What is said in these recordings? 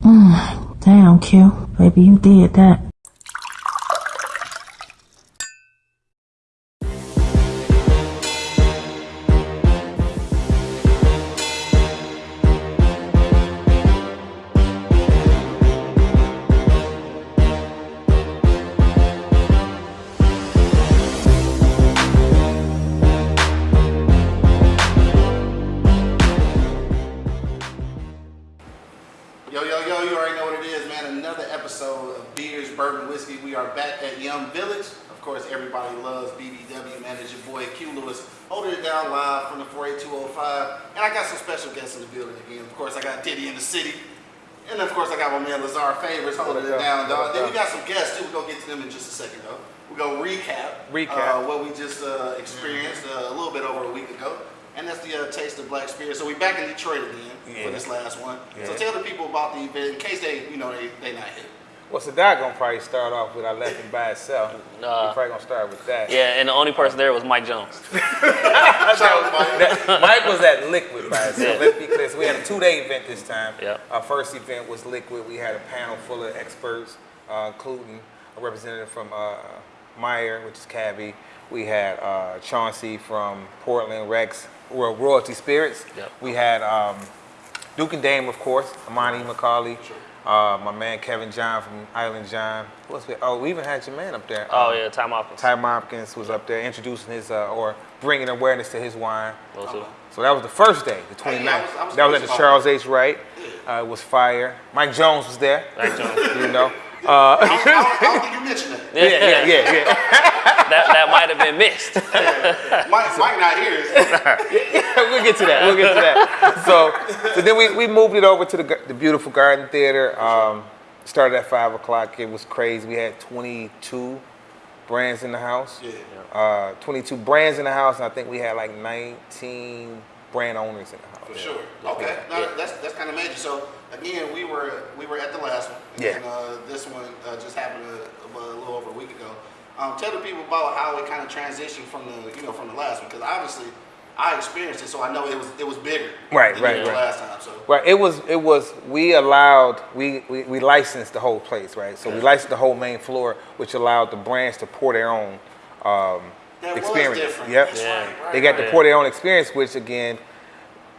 Damn, Q. Baby, you did that. Special guests in the building again. Of course, I got Diddy in the city. And of course, I got my man Lazar Favors holding it down, dog. Then we got some guests, too. We're going to get to them in just a second, though. We're going to recap, Recap. Uh, what we just uh, experienced uh, a little bit over a week ago. And that's the uh, Taste of Black Spirit. So we're back in Detroit again for this last one. So tell the people about the event in case they, you know, they, they not here. Well, Sadat gonna probably start off with I left him by itself. Nah. We're probably gonna start with that. Yeah, and the only person there was Mike Jones. That- Mike was at Liquid by himself. Yeah. Let's be clear. So we had a two-day event this time. Yeah. Our first event was Liquid. We had a panel full of experts, uh, including a representative from uh, Meyer, which is Cabby. We had uh, Chauncey from Portland, Rex, Ro- Royalty Spirits. Yep. We had um, Duke and Dame, of course, Amani McCauley. Uh, my man Kevin John from Island John. Who else we? Oh, we even had your man up there. Oh um, yeah, Tom Hopkins. Ty Hopkins was up there introducing his uh, or bringing awareness to his wine. Those two. So that was the first day, the 29th. Hey, I was- I was that was at the Charles H. Wright. Uh, it was fire. Mike Jones was there. Mike Jones. You know. Uh, I, don't, I don't think you mentioned that. yeah, yeah, yeah, yeah. That that might have been missed. Mike, Mike not here. we'll get to that. We'll get to that. So, so then we, we moved it over to the, the beautiful Garden Theater. Um, started at five o'clock. It was crazy. We had 22 brands in the house. Yeah. Uh, 22 brands in the house, and I think we had like 19 brand owners in the house. For sure. Okay. No, Yeah. that's that's kind of major. So again, we were we were at the last one. Yeah. And uh, this one uh, just happened a, a little over a week ago. Um, tell the people about how it kind of transitioned from the you know from the last one because obviously I experienced it, so I know it was it was bigger. Right, than right, it right. Last time. So. Right. It was. It was. We allowed. We, we we licensed the whole place. Right. So we Yeah. licensed the whole main floor, which allowed the brands to pour their own um, That was experience. different. Yep. That's Yeah. right, right, They got to pour their own experience, which again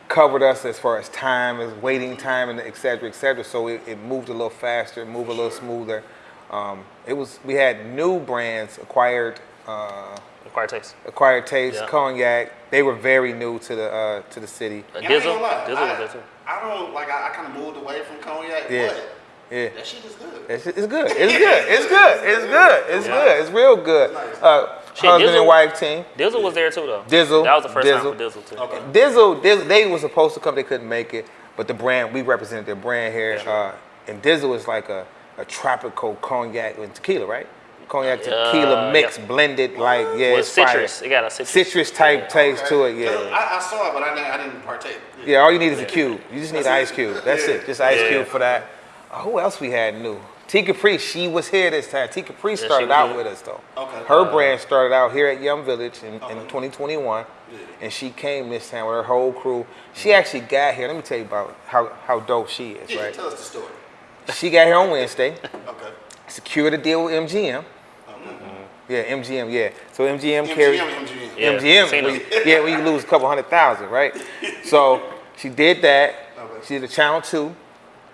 covered us as far as time, as waiting time, and et cetera, et cetera. So it, it moved a little faster, moved a little smoother. Um, it was. We had new brands acquired. Uh, Acquired taste. acquired taste, Yeah. cognac. They were very new to the uh, to the city. Uh, And I Dizzle. Dizzle I, was there too. I don't like. I, I kind of moved away from cognac, Yeah. but Yeah. that shit is good. It's, it's good. It's good. It's good. It's good. It's Yeah. good. It's real good. Uh, Shit, husband Dizzle- and wife team. Dizzle was there too though. Dizzle, That was the first Dizzle. time for Dizzle too. Okay. Dizzle, Dizzle, they were supposed to come. They couldn't make it. But the brand, we represented their brand here. Uh, and Dizzle is like a, a tropical cognac and tequila, right? Cognac tequila Uh, mix yeah. blended like, yeah, With it's fire. citrus. It got a citrus. Citrus type taste to it, yeah. I, I saw it, but I didn't, I didn't partake. Yeah, all you need is a cube. You just need an ice cube. That's Yeah. it. Just ice Yeah. cube for that. Uh, who else we had new? T Capri, she was here this time. T Capri she started was out with us though. Okay. Her brand started out here at Yum Village in, in 2021, Yeah. and she came this time with her whole crew. She actually got here. Let me tell you about how, how dope she is, Yeah, right? tell us the story. She got here on Wednesday, Okay. secured a deal with MGM. Mm-hmm. Yeah, MGM, yeah. So MGM, MGM, carried MGM. Yeah, MGM, seen where them. you- yeah, when you lose a couple hundred thousand, right? So she did that. Okay. She did a Channel Two,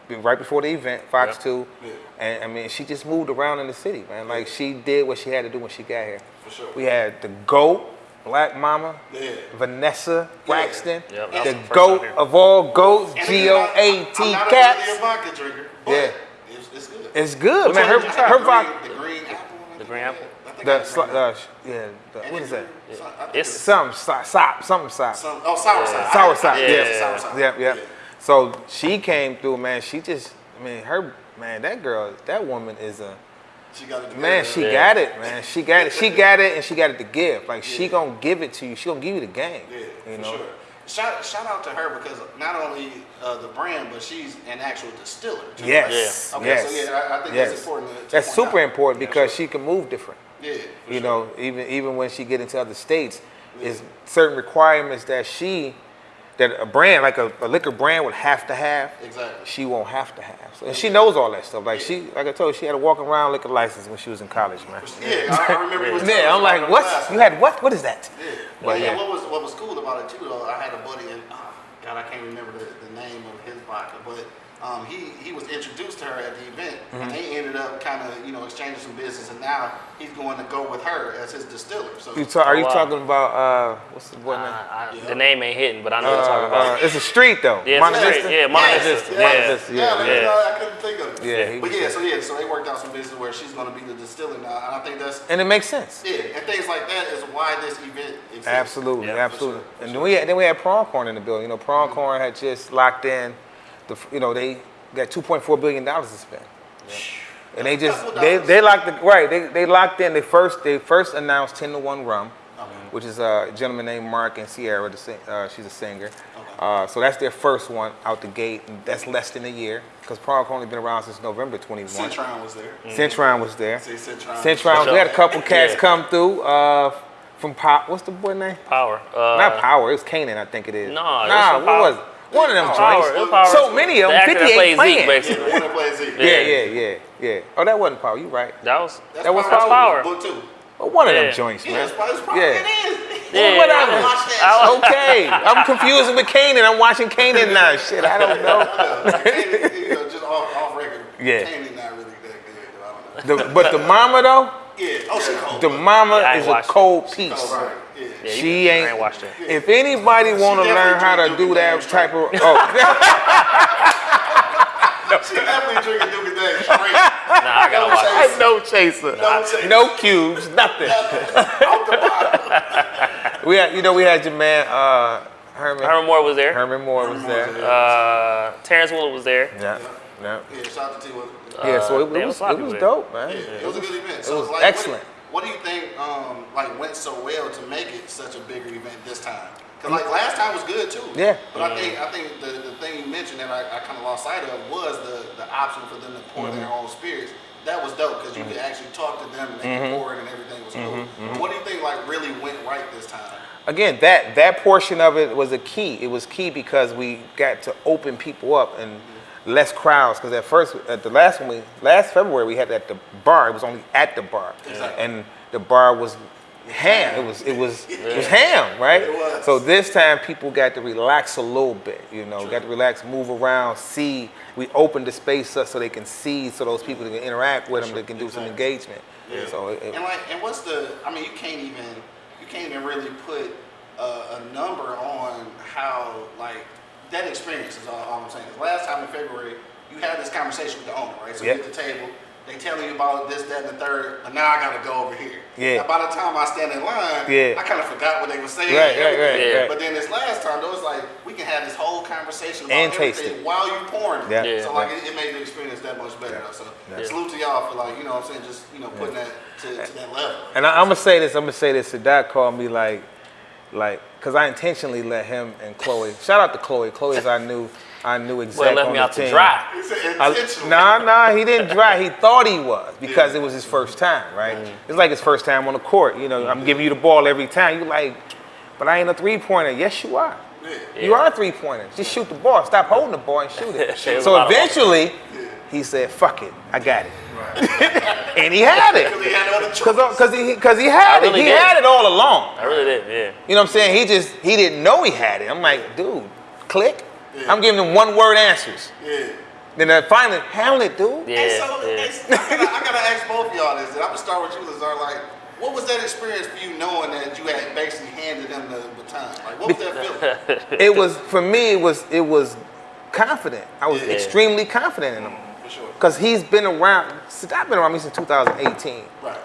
been right before the event, Fox Yeah. Two, Yeah. and I mean, she just moved around in the city, man. Like she did what she had to do when she got here. For sure. We had the GOAT, Black Mama, Yeah. Vanessa Braxton, Yeah, that was the the GOAT of all goats, And G O A T I'm not a caps. really a vodka drinker, Yeah. it's, it's good. It's good, Which man. one Her, did you her the vodka, green, the green apple. one, I The think green I apple? had. I think I the, had sli- green uh, apple. yeah, the, And what it's is that? green. So I think It's Some sop, sop, something sop. some, oh sour side. Sour I- I side, think yeah. it's sour side. Yep, yep. So she came through, man. She just, I mean, her, man, that girl, that woman is a, She got it. man. She Yeah. got it, man. She got it. She got it, and she got it to give. Like she gonna give it to you. She gonna give you the game. Yeah, you for know. sure. Shout, shout out to her because not only uh, the brand, but she's an actual distiller. Too, Yes. right? Okay, yes. so yeah, I, I think yes. that's important. To, to That's point super out. important Yeah, because sure. she can move different. Yeah, you sure. know, even even when she get into other states, is certain requirements that she that a brand like a, a liquor brand would have to have. Exactly. She won't have to have. So, and she knows all that stuff. Like she, like I told you, she had a walking around liquor license when she was in college, man. Yeah, I, I remember. you was telling Yeah, I'm like, what? class. You had what? What is that? Yeah. But yeah. yeah, what was what was cool about it too though, I had a buddy and oh, God I can't remember the, the name of his vodka, but um, he he was introduced to her at the event Mm-hmm. and they ended up kind of you know exchanging some business and now he's going to go with her as his distiller. So You ta- are you Oh, wow. talking about uh, what's the boy name? I, I, Yeah. The name ain't hitting, but I know what Uh, you're talking about. uh, it's a street though. Yeah, it's a Monte street. Vista? Yeah, Monte Yes, Vista. yes, Monte Yeah. Vista, Yeah, yeah, man, yeah. no, I couldn't think of it. Yeah, he but yeah, good. so yeah, so they worked out some business where she's going to be the distiller now, and I think that's And it makes sense. yeah, and things like that is why this event exists. Absolutely, Yeah, absolutely. sure, and sure. then we had, then we had Pronghorn in the building. You know, Pronghorn had just locked in. The you know they got 2.4 billion dollars to spend. And they just they, they locked the right they, they locked in they first they first announced 10 to 1 rum Okay. which is a gentleman named Mark and Sierra the, sing- uh, she's a singer uh, so that's their first one out the gate and that's less than a year because Pronghorn only been around since November 21 Centron was there. Centron was there See, Centron. Centron we had a couple cats Yeah. come through uh, from Pop what's the boy name Power. Uh, not Power, it was Kanan, I think it is. No, it was nah, from what Power. was it? One of them Power. joints. It was Power. So many of them, actor that 58 plays Zeke, basically. The one that plays Zeke. Yeah, yeah, yeah, yeah. Oh, that wasn't Power. You right. That was. That's That was Power. Power. Book two. Well, one of them Yeah. joints, Yeah, man. it's probably, it's probably Yeah. it is. Yeah, whatever. I that. Shit. Okay, I'm confusing with Kanan. I'm watching Kanan now. Shit, I don't know. Yeah, you know, just off, off record. Yeah. Kanan not really that good. I don't know. The, but the mama though, Yeah. Oh, she cold. the mama Yeah, is a cold piece. Oh, right. Yeah. Yeah, She ain't. ain't watched it. If anybody want to learn how to do that Duke type of, oh, She definitely drinking Duke and Dame straight. Nah, I gotta watch it. no chaser, No chaser. no cubes, nothing. Out the. We had, you know, we had your man uh, Herman. Herman Moore was there. Herman Moore was there. Uh, Terrence Willard was there. Yeah, yeah. Yeah, shout out to T. Will. Yeah, so it, it was was a lot it of was dope, man. Yeah, it was a good event. So, was like, excellent. What do, you, what do you think, um, like, went so well to make it such a bigger event this time? Because like last time was good too. Yeah. But I think I think the, the thing you mentioned that I, I kind of lost sight of was the, the option for them to pour Mm-hmm. their own spirits. That was dope because you could actually talk to them and they Mm-hmm. could pour it and everything was cool. But what do you think like really went right this time? Again, that that portion of it was a key. It was key because we got to open people up and less crowds. Because at first, at the last one, we last February we had it at the bar. It was only at the bar, Exactly. and the bar was ham. It was it was it was ham, right? It was. So this time people got to relax a little bit. You know, got to relax, move around, see. We opened the space up so they can see, so those people can interact with them, they can do some Exactly. engagement. So it, it- And like, and what's the? I mean, you can't even you can't even really put a, a number on how like that experience is all, all I'm saying. 'Cause Last time in February, you had this conversation with the owner, right? So Yeah. you at the table, they telling you about this, that, and the third, but now I gotta go over here. Yeah. Now, by the time I stand in line, Yeah. I kind of forgot what they were saying. Right, right, right, everything. right. But then this last time, though, it's like we can have this whole conversation about And taste it. while you're pouring it. Yeah. Yeah. So like it, it made the experience that much better. though. So Yeah. salute to y'all for like you know what I'm saying, just you know putting that to, to that level. And I, I'm gonna say this. I'm gonna say this. Sadat called me like, like, cause I intentionally let him and Chloe. Shout out to Chloe. Chloe's I knew, I knew Well, exactly left on me the out to dry. He said I, intentionally. nah, nah, he didn't dry. He thought he was because it was his first time, right? Mm. It's like his first time on the court. You know, I'm mm-hmm. giving you the ball every time. You like, but I ain't a three pointer. Yes, you are. Yeah. You are a three pointer. Just shoot the ball. Stop holding the ball and shoot it. So lot of eventually, he said, "Fuck it, I got it," and he had it. Because he had. Cause, cause he, he had really it. He did. had it all along. I really did. Yeah. You know what I'm saying? He just, he didn't know he had it. I'm like, dude, click. Yeah. I'm giving him one word answers. Yeah. Then uh, finally, handle it, dude. Yeah. And so, yeah. and so I, gotta, I gotta ask both of y'all this. And I'm gonna start with you, Lazar. Like, what was that experience for you, knowing that you had basically handed them the baton? Like, what was that feeling? It was, for me, it was, it was confident. I was Yeah. extremely confident in him. For sure. Cause he's been around, since I've been around me since 2018. Right.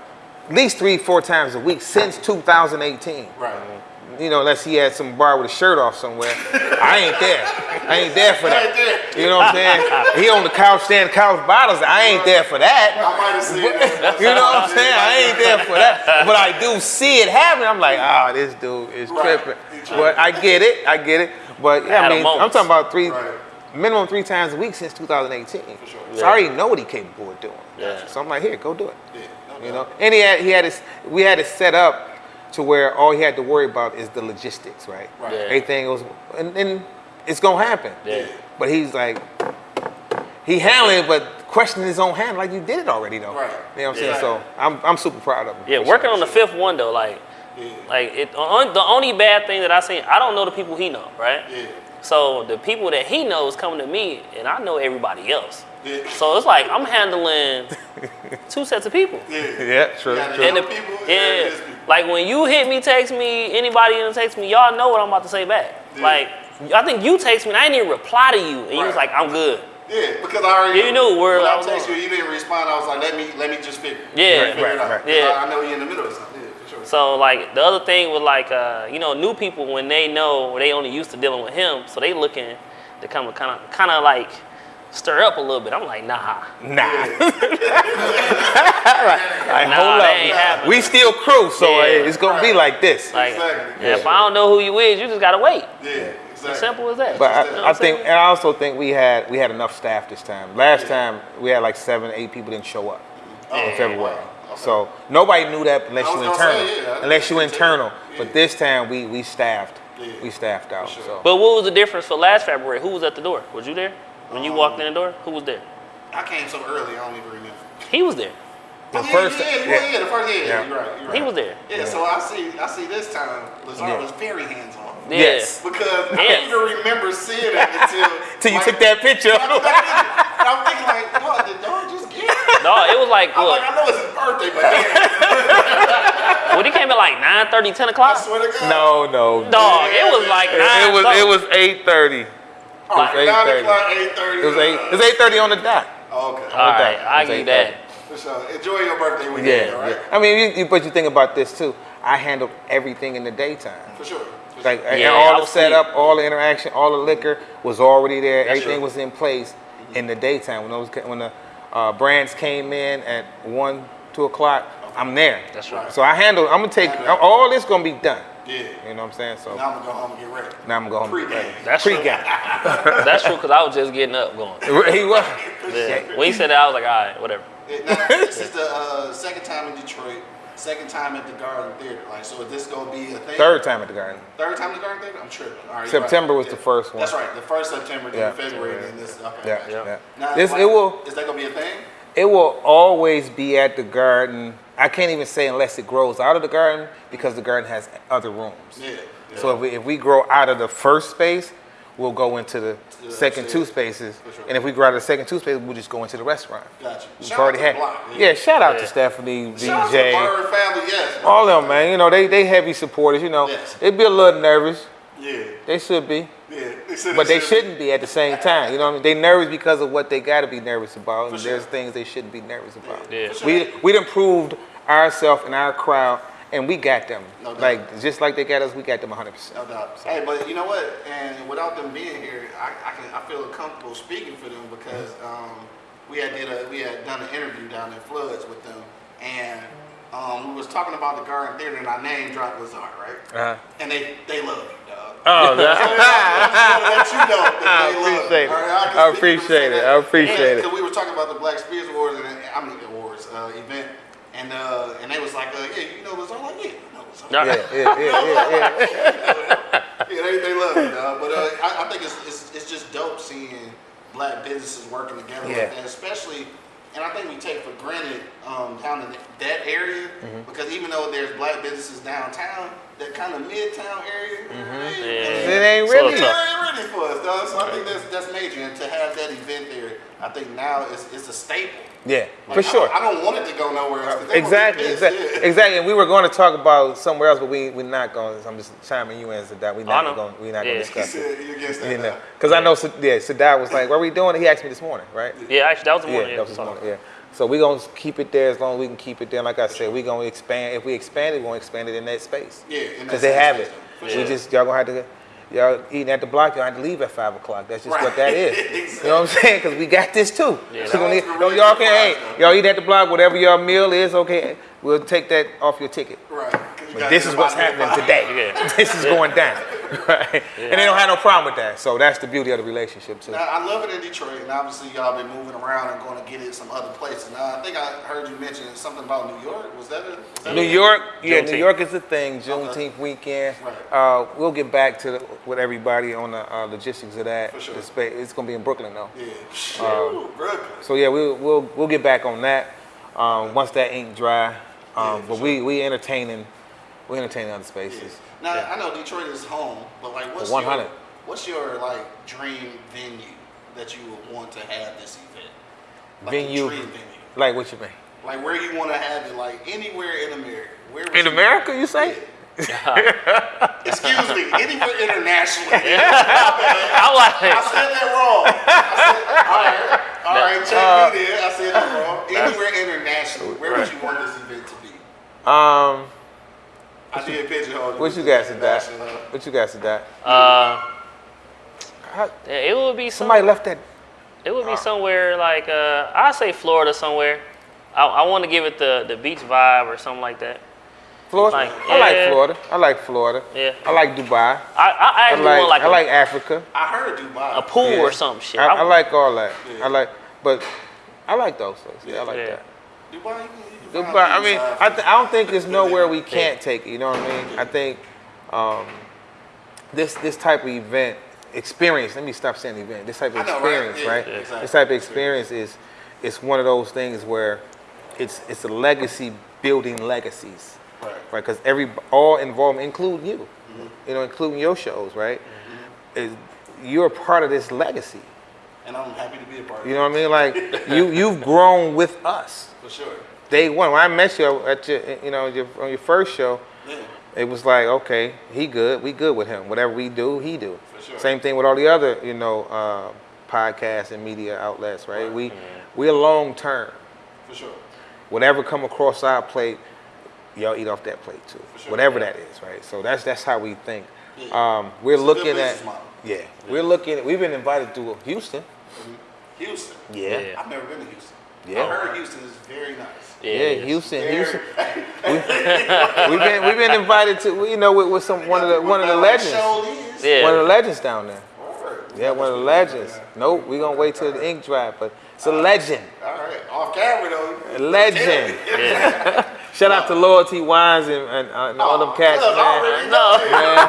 At least three, four times a week since 2018. Right. You know, unless he had some bar with a shirt off somewhere. I ain't there. I ain't there for that. there. You know what I'm saying? He on the couch standing couch bottles. I ain't there for that. I might have seen that. You know what I'm saying? I ain't there for that. But I do see it happen. I'm like, ah, this dude is Right. tripping. But I get it. I get it. But yeah, I mean, I'm talking about three, Right. Minimum three times a week since 2018. For sure. So I already know what he capable of doing. Yeah. So I'm like, here, go do it. Yeah, no You know, and he had he had his we had it set up to where all he had to worry about is the logistics, right? Right. Yeah. Everything was, and, and it's gonna happen. Yeah. But he's like, he handling it, but questioning his own hand, like you did it already, though. Right. You know what I'm Yeah. saying? So I'm, I'm super proud of him. Yeah, working sure. on the fifth one though, like, Yeah. like it. On, the only bad thing that I seen, I don't know the people he know, right? Yeah. So the people that he knows coming to me, and I know everybody else. Yeah. So it's like I'm handling two sets of people. Yeah. Yeah, true, Yeah, true. And the, people, yeah, yeah, it is people. like when you hit me, text me, anybody in text me, y'all know what I'm about to say back. Yeah. Like I think you text me, and I didn't even reply to you, and you was like, I'm good. Yeah, because I already Yeah, you knew where when I I was text you, going. you didn't respond. I was like, let me let me just figure. Yeah. figure Right, it out. right, Because Yeah. I, I know you're in the middle of something. Yeah, for sure. So like the other thing with like uh, you know new people when they know they only used to dealing with him, so they looking to come kind of kind of like stir up a little bit. I'm like nah, Nah. like, Nah, hold up. We still crew, so Yeah. it's gonna be like this. like Exactly. if I don't know who you is, you just gotta wait. yeah, exactly. As simple as that. But You know I, I think, and I also think we had we had enough staff this time. Last time we had like seven, eight people didn't show up in Yeah. February. Okay. So nobody knew that unless you was internal, say, yeah, unless you internal. tell you. But this time we we staffed, Yeah. we staffed out. sure. So But what was the difference for last February? Who was at the door? Was you there when you walked um, in the door? Who was there? I came so early, I don't even remember. He was there. The oh, yeah, first- yeah, yeah, yeah. yeah, the first, yeah, Yeah. yeah. you're right, you're right. He was there. Yeah, so I see, I see this time, Lazard Yeah. was very hands on. Yeah. Yes. Because I didn't even remember seeing it until. till you like, took that picture. I took that picture. I'm thinking like, dog, did dog just get it? No, it was like I'm look, like, I know it's his birthday, but damn, when he came at like 9 10 I o'clock. swear to God. No, no. Dog, it was like 9 It was it was eight thirty. All right, it was 9 8:30. o'clock, 8.30. It was eight. Uh, it was eight thirty on the dot. Oh, okay. All right, that. I It was give you 8:30. that. For sure. Enjoy your birthday weekend, Yeah, all right? yeah. I mean, you, you, but you think about this too. I handled everything in the daytime. For sure. Like sure. and Yeah, all the was setup, all the interaction, all the liquor was already there. That's Everything true. was in place in the daytime. When those ca- when the uh, brands came in at one, two o'clock, I'm there. That's right. So I handle. I'm gonna take Yeah. all this gonna be done. Yeah. You know what I'm saying? So Now I'm going to go home and get ready. now I'm gonna Pre-game. That's true. Pre-game. That's true because I was just getting up going. he was. Yeah. When he said that, I was like, all right, whatever. Yeah, Now, this is the uh, second time in Detroit, second time at the Garden Theater. Like, so is this going to be a thing? Third time at the Garden. Third time at the Garden Theater? I'm tripping. All right, September right. was the first one. That's right. The first September, then Yeah. February, then this. Okay. Yeah, gotcha. Yeah. yeah. Now, This like, it will. Is that going to be a thing? It will always be at the garden. I can't even say unless it grows out of the garden because the garden has other rooms. Yeah. yeah. So if we, if we grow out of the first space, we'll go into the Yeah, second two spaces. Sure. And if we grow out of the second two spaces, we'll just go into the restaurant. Gotcha. We've Shout already out to had. block. yeah. shout out Yeah. to Stephanie, Shout out to the Bird family, yes. all them man. You know they they heavy supporters. You know Yes. they be a little nervous. Yeah. They should be. Yeah. They said But they said- shouldn't be at the same time. You know what I mean? They nervous because of what they got to be nervous about, and sure. there's things they shouldn't be nervous about. Yeah. For sure. We we done proved ourselves and our crowd, and we got them. No doubt. like just like they got us, we got them 100. percent No doubt. Hey, but you know what? And without them being here, I, I can I feel comfortable speaking for them because um, we had did a we had done an interview down in Floods with them, and um, we was talking about the Garden Theater, and our name dropped Lazard, right? Uh-huh. And they they love you, dog. Oh, So, yeah, I just wanna let you know I they love you. appreciate it. Right, can I appreciate it. I appreciate it. Because we were talking about the Black Spirits Awards and I mean awards uh, event, and uh, and they was like, uh, yeah, you know Lazard, I'm like yeah, I know Lazard. Nah. yeah, yeah, yeah, yeah, yeah. Yeah, they, they love it, dog. But uh, I, I think it's, it's it's just dope seeing black businesses working together Yeah. like that, especially. And I think we take for granted um, down in that area Mm-hmm. because even though there's black businesses downtown, that kind of midtown area, Mm-hmm. they- It ain't really. they tough. ain't ready for us, dog. So I think that's that's major, and to have that event there, I think now is it's a staple. Yeah, Like, for sure. I don't, I don't want it to go nowhere else. Exactly, exactly, yeah. exactly. And we were going to talk about somewhere else, but we we're not going. I'm just chiming you in, Sadat. We're oh, not going. We're not Yeah. going to discuss it. said you against that. You know, now. because I know. Yeah, Sadat was like, "What are we doing?" He asked me this morning, right? Yeah, actually, that was the Yeah, morning. that was this morning. Yeah. So we're gonna keep it there as long as we can keep it there. Like I said, we're gonna expand. If we expand it, we're gonna expand it in that space. Yeah, Because they have space, it. We just y'all gonna have to. Y'all eating at the block, y'all have to leave at five o'clock. That's just what Right. that is. You know what I'm saying? Because we got this too. Yeah. So when That's no, y'all can, hey, y'all eat at the block, whatever your meal is, okay. We'll take that off your ticket. Right. But this is what's happening today. Yeah. This is Yeah. going down. right? And they don't have no problem with that. So that's the beauty of the relationship too. Now, I love it in Detroit, and obviously y'all been moving around and going to get it some other places. Now, I think I heard you mention something about New York. Was that a, was that New a- York, yeah, New Juneteenth. York is the thing. Juneteenth weekend. Right. Uh, we'll get back to the, with everybody on the uh, logistics of that. For sure. The spa- It's gonna be in Brooklyn though. Yeah. Um, Shoot, Brooklyn. So yeah, we'll we'll we'll get back on that um, once that ink dry. Um, for but we we entertaining we entertaining other spaces. Now I know Detroit is home, but like, what's 100. your what's your like dream venue that you would want to have this event? Like venue, dream venue. like what you mean? Like where you want to have it? Like anywhere in America. Where In you- America, you say? Excuse me, anywhere internationally. I'm like, I said that wrong. I said, all right, all right, check Uh, me there. I said that wrong. Anywhere internationally, where would you want this event to be? Um, I did pigeonhole. what you got to that? What you got to that? uh, How- it would be some, Somebody left that. It would be somewhere like uh, I say Florida somewhere. I, I want to give it the the beach vibe or something like that. Florida. Like, I like. Florida. I like Florida. Yeah. I like Dubai. I, I I actually like want like, I a, like Africa. I heard Dubai. a pool Yeah. or some shit. I, I like all that. Yeah. I like, but I like those places. Yeah, I like Yeah. that. Dubai. You can, you can Dubai. find I mean, I, th- I don't think there's nowhere we can't take it. You know what I mean? I think um, this this type of event experience. Let me stop saying event. This type of know, right? experience, Yeah, right? yeah, exactly. This type of experience is it's one of those things where it's it's a legacy building legacies, Right. right? Because every all involved, including you, Mm-hmm. you know, including your shows, right? Is you're a part of this legacy. And I'm happy to be a part of You know what I mean? Like you you've grown with us. For sure. Day one, when I met you at your you know your, on your first show, Yeah. it was like okay, he good, we good with him. Whatever we do, he do. Sure. Same thing with all the other you know uh, podcasts and media outlets, right? Right. We we are long term. For sure. Whatever come across our plate, y'all eat off that plate too. For sure. Whatever that is, right? So that's that's how we think. Yeah. Um, we're It's looking at yeah, we're looking. at We've been invited to Houston. Houston. Yeah. I've never been to Houston. Yeah. I heard Houston is very nice. Yeah, Yeah. Houston, Very- Houston. We've been we've been invited to you know with, with some one of the one of the legends. Yeah. one of the legends down there. Word. Yeah, one of the legends. Nope, we're gonna wait till the ink dry, but it's a legend, All right. Off camera though. a legend. Yeah. Shout out to Loyalty Wines and, and, uh, and all them cats, man. No. man.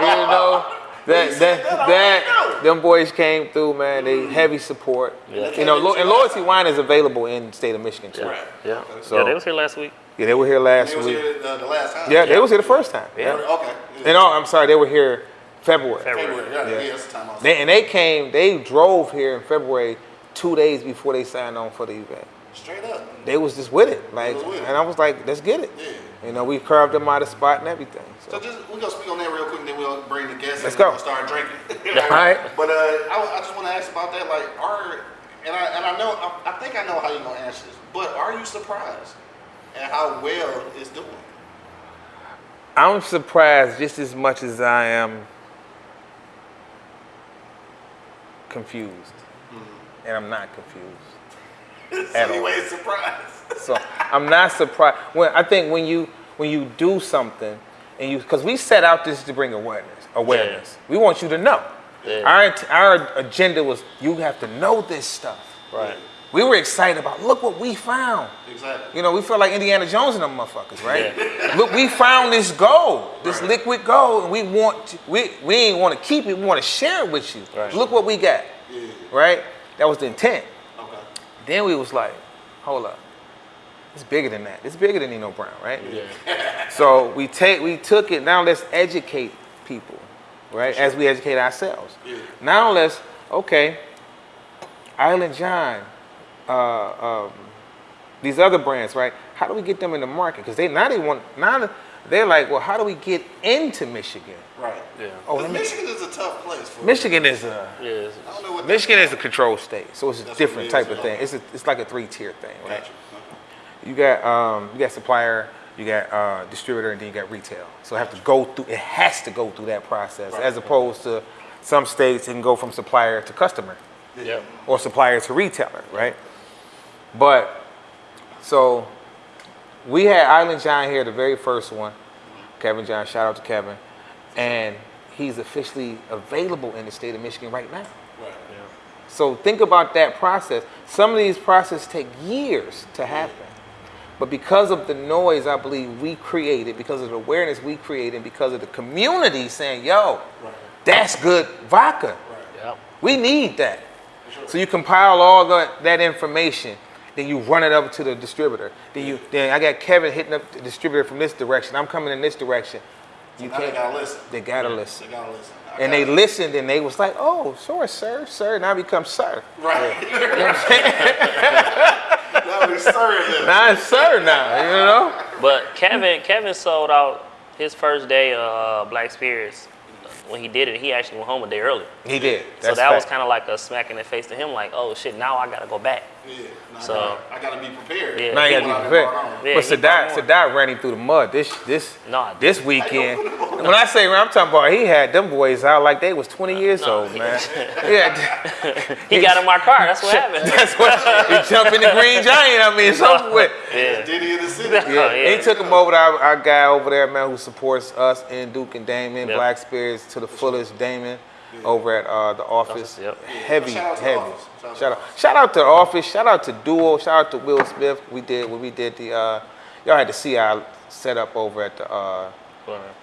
You know that that that, I that already know. them boys came through, man. They heavy support. Yeah. You know, Lo- and Loyalty Wine is available in the state of Michigan too. Right. Yeah. So- yeah, they was here last week. Yeah, they were here last He was week. here uh, the last time. Yeah, they was here the first time. Yeah. Yeah. Okay. And oh, I'm sorry, they were here February. February. February. Yeah, Yeah. yeah. that's the time I was. They, and they came, they drove here in February two days before they signed on for the event. Straight up. They was just with it, like, was with it. and I was like, let's get it. Yeah. You know, we carved them out of spot and everything. So So. just we gonna speak on that real quick, and then we'll bring the guests. Let's and go. We'll start drinking. All right. But uh, I, I just want to ask about that. Like, are and I and I know I, I think I know how you're gonna answer this. But are you surprised at how well it's doing? I'm surprised just as much as I am confused, Mm-hmm. and I'm not confused. so At all. anyway, surprised. So I'm not surprised. When I think when you when you do something and you because we set out this to bring awareness. Awareness. We want you to know. Yeah. Our our agenda was you have to know this stuff. Right. We were excited about look what we found. Exactly. You know, we felt like Indiana Jones and them motherfuckers, right? Yeah. Look, we found this gold, this Right. liquid gold, and we want to, we we ain't want to keep it. We want to share it with you. Right. Look what we got, Yeah. right? That was the intent. Okay. Then we was like, hold up. It's bigger than that. It's bigger than Nino Brown, right? Yeah. So we take we took it, now let's educate people, right? As we educate ourselves. Yeah. Now let's, okay, Island John, uh, um, these other brands, right? How do we get them in the market? Because they now they want now they're like, well, how do we get into Michigan? Right. Yeah. Oh, 'Cause let me, Michigan is a tough place for Michigan is a Yeah. it's- I don't know what Michigan is a control state, so it's a That's different type is, of thing. It's a, it's like a three tier thing, right? Gotcha. You got um, you got supplier, you got uh, distributor, and then you got retail. So it have to go through. It has to go through that process, Right. as opposed to some states it can go from supplier to customer Yep. or supplier to retailer, right? But so we had Island John here, the very first one. Kevin John, shout out to Kevin, and he's officially available in the state of Michigan right now. Right. So think about that process. Some of these processes take years to happen. But because of the noise I believe we created, because of the awareness we created, because of the community saying, yo, Right. that's good vodka. Yep. We need that. So you compile all the, that information, then you run it up to the distributor. Then you then I got Kevin hitting up the distributor from this direction. I'm coming in this direction. You now they can't. gotta listen. They gotta listen. They gotta listen. I And they gotta- listened and they was like, oh, sure, sir, sir. Now I become sir. Right. that was serious. Now it's sir now, you know? But Kevin, Kevin sold out his first day of uh, Black Spirits. When he did it, he actually went home a day early. He did. so That's that was kind of like a smack in the face to him, like, oh shit, now I gotta go back. Yeah. Now I So- gotta- I gotta be prepared. Yeah. Now you gotta be prepared. Yeah, but he Sadat, brought. Sadat ran him through the mud this this No, I this weekend. when I say I'm talking about, he had them boys out like they was 20 years No. old, man. yeah, He got in my car. That's what happened. that's what he jumped in the green giant. I mean, it's over with. Yeah. Diddy in the city. Yeah, Oh, yeah. he took him over to our, our guy over there, man, who supports us in Duke and Damon, Yep. Black Spirits to the fullest, Damon, over at uh, the office. Yep. Heavy, Shout out heavy. office. Shout out to Shout the out, shout out to the office. Shout out to Duo. Shout out to Will Smith. We did when we did the. Uh, y'all had to see our setup over at the uh,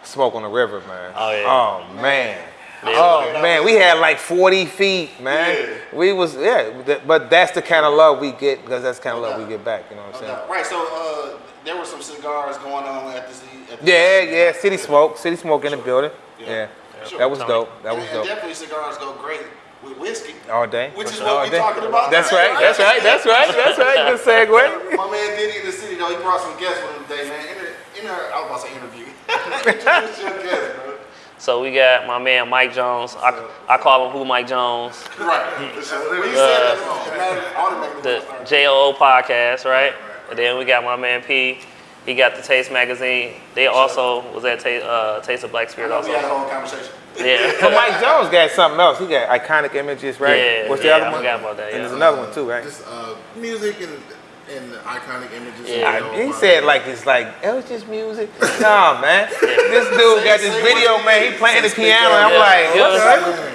Smoke on the River, man. Oh, yeah. Oh man. Yeah. Oh man, we had like 40 feet, man. Yeah. We was yeah, but that's the kind of love we get because that's the kind of love we get back. You know what I'm saying? Okay. Right. So uh, there were some cigars going on at the. At the Yeah, yeah. City Smoke, City Smoke in the building. Yeah. Yeah, Sure. that was Tony. dope. That and, was and dope. definitely cigars go great with whiskey. All day. Which is All what we day. talking about. That's right. That's right. That's right. That's right. Good segue. My man Diddy in the city though, he brought some guests with him today, man. In the, in the, I was about to say interview. Introduce your guest, bro. So we got my man Mike Jones. I, I call him Who Mike Jones. Right. Uh, when you said that, it mattered automatically. The when JOO podcast, right? And then we got my man P. He got the Taste magazine. They also was at Ta- uh, Taste of Black I Spirit know we had a also. whole conversation. Yeah. But Yeah. Mike Jones got something else. He got iconic images, right? Yeah, What's the yeah, other I one? forgot about that, And yeah. there's another one too, right? Just uh, music and and iconic images. Yeah. I- he said like it's like it was just music. nah, man. This dude got this Say- say video, man. is. He playing the piano. and I'm Yeah. like, Yeah.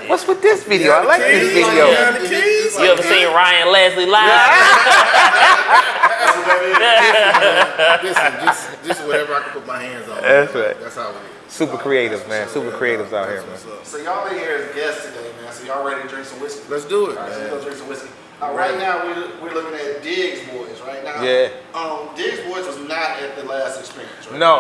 what's, what's with this video? I like this keys, video. Yeah. the keys. You ever seen Ryan Leslie live? That's what that is. Listen, just just whatever I can put my hands on. That's right. That's how it is. Super creative, man. Super creatives out here, man. Up. So y'all been here as guests today, man. So y'all ready to drink some whiskey? Let's do it, All right, so we man. go drink some whiskey. Uh, right now, we're, we're looking at Diggs Boys. Right now, Yeah. Um, Diggs Boys was not at the last experience. Right? No,